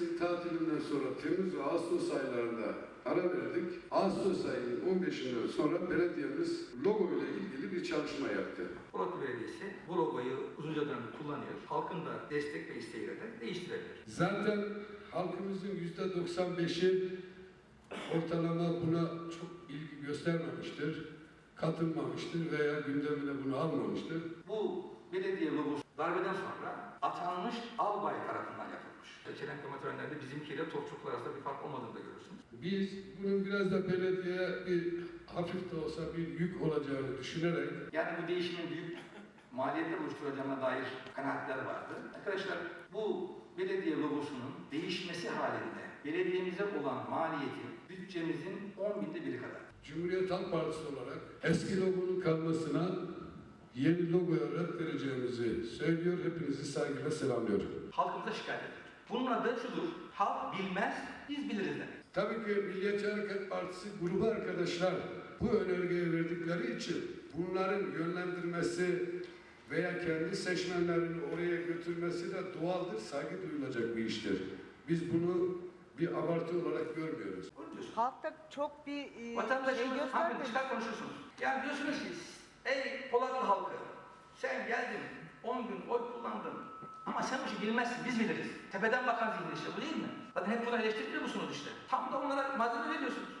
mevsim tatilinden sonra Temmuz ve Ağustos aylarında ara verdik. Ağustos ayının 15'inden sonra belediyemiz logo ile ilgili bir çalışma yaptı. Polatlı Belediyesi bu logoyu uzunca dönemde kullanıyor. Halkın da destek ve isteğiyle de değiştirebilir. Zaten halkımızın %95'i ortalama buna çok ilgi göstermemiştir, katılmamıştır veya gündemine bunu almamıştır. Bu belediye logosu darbeden sonra atanmış albay tarafından yapılmış. Çelenkleme törenlerinde bizimkiyle topçuklar arasında bir fark olmadığını da görürsünüz. Biz bunun biraz da belediyeye bir hafif de olsa bir yük olacağını düşünerek Yani bu değişimin büyük maliyetler oluşturacağına dair kanaatler vardı. Arkadaşlar bu belediye logosunun değişmesi halinde belediyemize olan maliyeti bütçemizin 10 binde biri kadar. Cumhuriyet Halk Partisi olarak eski logonun kalmasına yeni logoya red vereceğimizi söylüyor. Hepinizi saygıyla selamlıyorum. Halkımıza şikayet ediyoruz. Bunun adı şudur. Halk bilmez, biz biliriz demek. Tabii ki Milliyetçi Hareket Partisi grubu arkadaşlar bu önergeyi verdikleri için bunların yönlendirmesi veya kendi seçmenlerini oraya götürmesi de doğaldır, saygı duyulacak bir iştir. Biz bunu bir abartı olarak görmüyoruz. Halkta çok bir e, şey Vatandaşımız hangi göstermemiş. çıkar konuşursunuz. Yani diyorsunuz ki ey Polatlı halkı sen geldin 10 gün oy kullandın ama sen bu işi bilmezsin biz biliriz. Tepeden bakan zihin işte bu değil mi? Zaten hep bunu eleştiriyor musunuz işte. Tam da onlara malzeme veriyorsunuz.